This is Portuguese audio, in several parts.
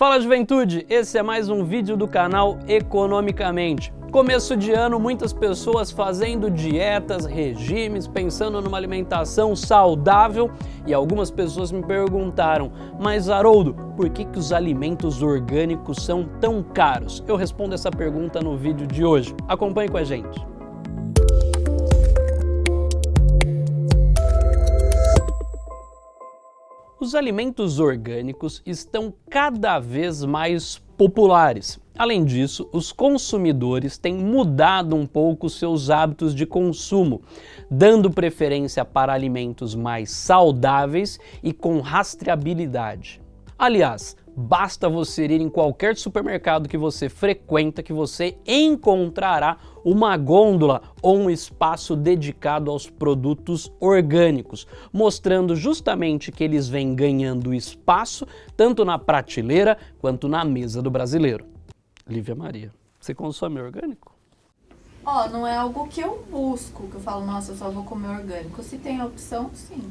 Fala juventude, esse é mais um vídeo do canal Economicamente. Começo de ano, muitas pessoas fazendo dietas, regimes, pensando numa alimentação saudável e algumas pessoas me perguntaram, mas Haroldo, por que, que os alimentos orgânicos são tão caros? Eu respondo essa pergunta no vídeo de hoje. Acompanhe com a gente. Os alimentos orgânicos estão cada vez mais populares. Além disso, os consumidores têm mudado um pouco seus hábitos de consumo, dando preferência para alimentos mais saudáveis e com rastreabilidade. Aliás, basta você ir em qualquer supermercado que você frequenta que você encontrará uma gôndola ou um espaço dedicado aos produtos orgânicos, mostrando justamente que eles vêm ganhando espaço tanto na prateleira quanto na mesa do brasileiro. Lívia Maria, você consome orgânico? Ó, oh, não é algo que eu busco, que eu falo, nossa, eu só vou comer orgânico. Se tem a opção, sim.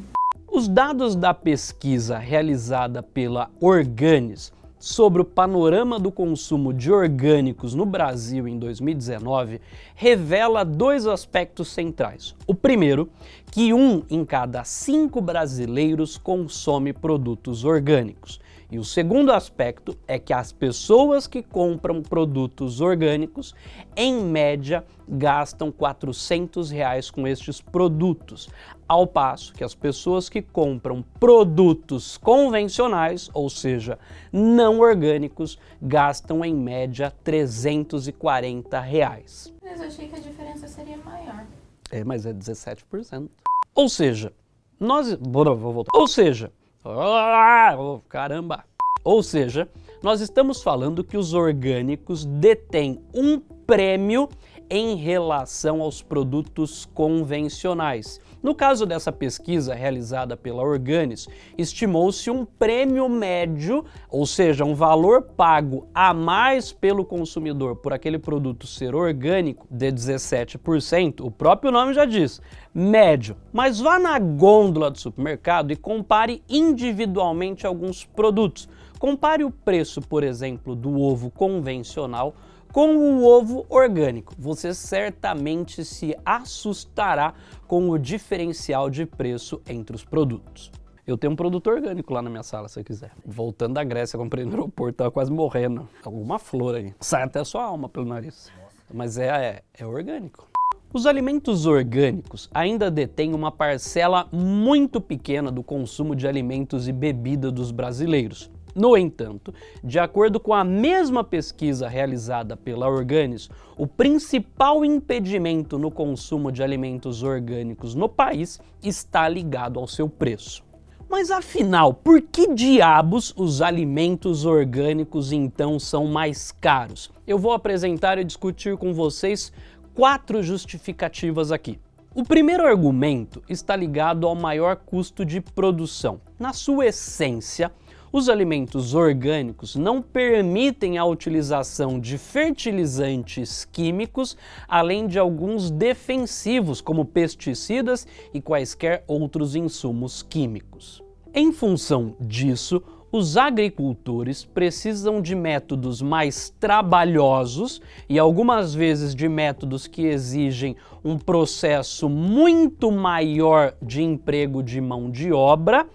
Os dados da pesquisa realizada pela Organis sobre o panorama do consumo de orgânicos no Brasil em 2019 revela dois aspectos centrais. O primeiro, que um em cada cinco brasileiros consome produtos orgânicos. E o segundo aspecto é que as pessoas que compram produtos orgânicos, em média, gastam 400 reais com estes produtos, ao passo que as pessoas que compram produtos convencionais, ou seja, não orgânicos, gastam em média 340 reais. Mas eu achei que a diferença seria maior. É, mas é 17%. Ou seja, nós... Vou voltar. Ou seja, Oh, caramba! Ou seja, nós estamos falando que os orgânicos detêm um prêmio em relação aos produtos convencionais. No caso dessa pesquisa realizada pela Organis, estimou-se um prêmio médio, ou seja, um valor pago a mais pelo consumidor por aquele produto ser orgânico de 17%, o próprio nome já diz, médio. Mas vá na gôndola do supermercado e compare individualmente alguns produtos. Compare o preço, por exemplo, do ovo convencional com o ovo orgânico. Você certamente se assustará com o diferencial de preço entre os produtos. Eu tenho um produto orgânico lá na minha sala, se você quiser. Voltando da Grécia, comprei no aeroporto, tava quase morrendo. Alguma flor aí. Sai até a sua alma pelo nariz. Mas é, é, é orgânico. Os alimentos orgânicos ainda detêm uma parcela muito pequena do consumo de alimentos e bebida dos brasileiros. No entanto, de acordo com a mesma pesquisa realizada pela Organis, o principal impedimento no consumo de alimentos orgânicos no país está ligado ao seu preço. Mas afinal, por que diabos os alimentos orgânicos então são mais caros? Eu vou apresentar e discutir com vocês quatro justificativas aqui. O primeiro argumento está ligado ao maior custo de produção. Na sua essência, os alimentos orgânicos não permitem a utilização de fertilizantes químicos, além de alguns defensivos, como pesticidas e quaisquer outros insumos químicos. Em função disso, os agricultores precisam de métodos mais trabalhosos e algumas vezes de métodos que exigem um processo muito maior de emprego de mão de obra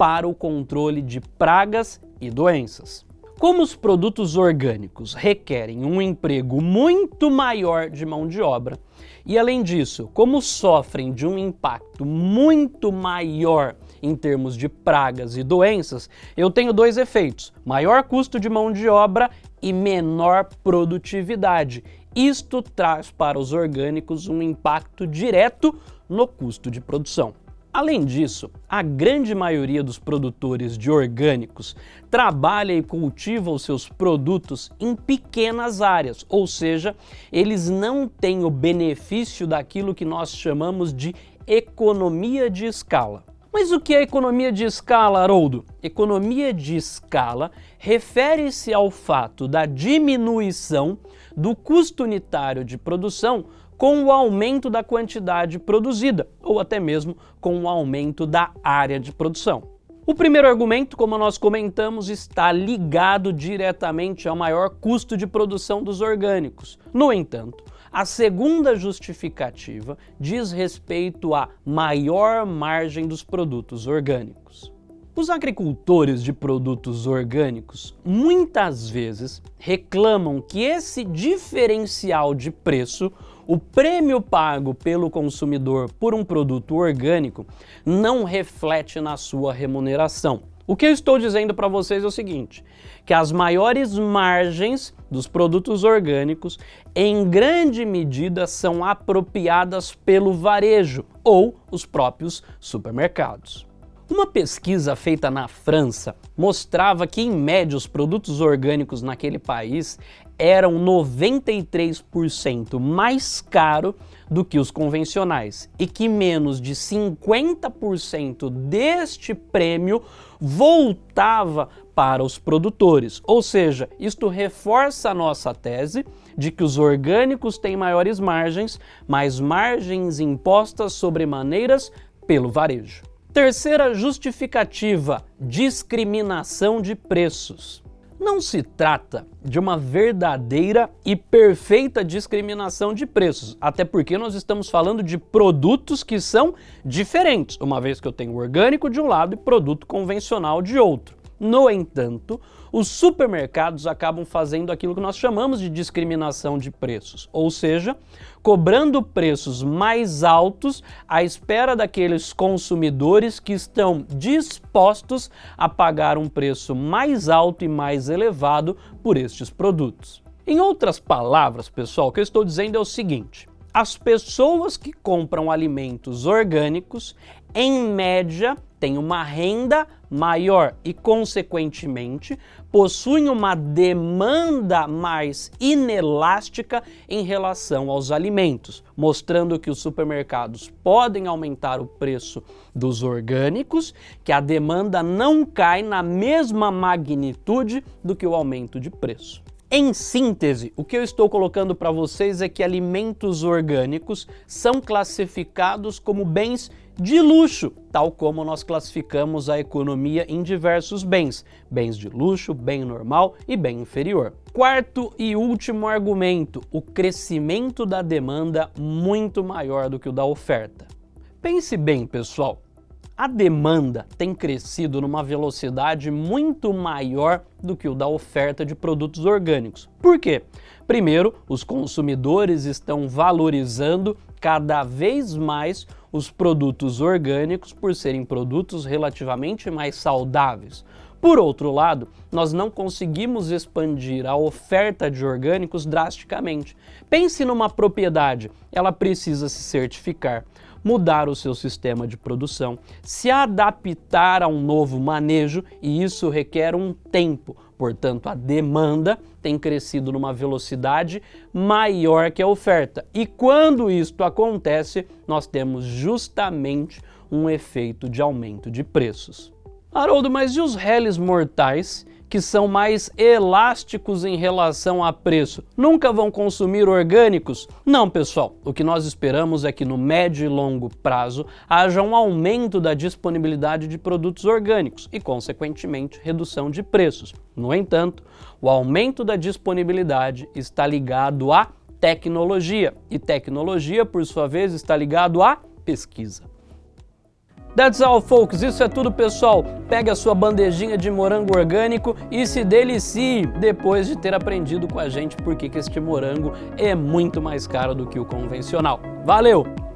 para o controle de pragas e doenças. Como os produtos orgânicos requerem um emprego muito maior de mão de obra, e além disso, como sofrem de um impacto muito maior em termos de pragas e doenças, eu tenho dois efeitos, maior custo de mão de obra e menor produtividade. Isto traz para os orgânicos um impacto direto no custo de produção. Além disso, a grande maioria dos produtores de orgânicos trabalha e cultiva os seus produtos em pequenas áreas, ou seja, eles não têm o benefício daquilo que nós chamamos de economia de escala. Mas o que é economia de escala, Haroldo? Economia de escala refere-se ao fato da diminuição do custo unitário de produção com o aumento da quantidade produzida, ou até mesmo com o aumento da área de produção. O primeiro argumento, como nós comentamos, está ligado diretamente ao maior custo de produção dos orgânicos. No entanto, a segunda justificativa diz respeito à maior margem dos produtos orgânicos. Os agricultores de produtos orgânicos muitas vezes reclamam que esse diferencial de preço, o prêmio pago pelo consumidor por um produto orgânico, não reflete na sua remuneração. O que eu estou dizendo para vocês é o seguinte, que as maiores margens dos produtos orgânicos, em grande medida, são apropriadas pelo varejo ou os próprios supermercados. Uma pesquisa feita na França mostrava que, em média, os produtos orgânicos naquele país eram 93% mais caro do que os convencionais e que menos de 50% deste prêmio voltava para os produtores. Ou seja, isto reforça a nossa tese de que os orgânicos têm maiores margens, mas margens impostas sobre maneiras pelo varejo. Terceira justificativa, discriminação de preços. Não se trata de uma verdadeira e perfeita discriminação de preços, até porque nós estamos falando de produtos que são diferentes, uma vez que eu tenho orgânico de um lado e produto convencional de outro. No entanto, os supermercados acabam fazendo aquilo que nós chamamos de discriminação de preços, ou seja, cobrando preços mais altos à espera daqueles consumidores que estão dispostos a pagar um preço mais alto e mais elevado por estes produtos. Em outras palavras, pessoal, o que eu estou dizendo é o seguinte, as pessoas que compram alimentos orgânicos, em média, têm uma renda maior e, consequentemente, possuem uma demanda mais inelástica em relação aos alimentos, mostrando que os supermercados podem aumentar o preço dos orgânicos, que a demanda não cai na mesma magnitude do que o aumento de preço. Em síntese, o que eu estou colocando para vocês é que alimentos orgânicos são classificados como bens de luxo, tal como nós classificamos a economia em diversos bens, bens de luxo, bem normal e bem inferior. Quarto e último argumento, o crescimento da demanda muito maior do que o da oferta. Pense bem, pessoal, a demanda tem crescido numa velocidade muito maior do que o da oferta de produtos orgânicos. Por quê? Primeiro, os consumidores estão valorizando cada vez mais os produtos orgânicos por serem produtos relativamente mais saudáveis. Por outro lado, nós não conseguimos expandir a oferta de orgânicos drasticamente. Pense numa propriedade, ela precisa se certificar mudar o seu sistema de produção, se adaptar a um novo manejo e isso requer um tempo. Portanto, a demanda tem crescido numa velocidade maior que a oferta. E quando isto acontece, nós temos justamente um efeito de aumento de preços. Haroldo, mas e os réis mortais que são mais elásticos em relação a preço, nunca vão consumir orgânicos? Não, pessoal. O que nós esperamos é que no médio e longo prazo haja um aumento da disponibilidade de produtos orgânicos e, consequentemente, redução de preços. No entanto, o aumento da disponibilidade está ligado à tecnologia e tecnologia, por sua vez, está ligado à pesquisa. That's all, folks. Isso é tudo, pessoal. Pegue a sua bandejinha de morango orgânico e se delicie depois de ter aprendido com a gente por que este morango é muito mais caro do que o convencional. Valeu!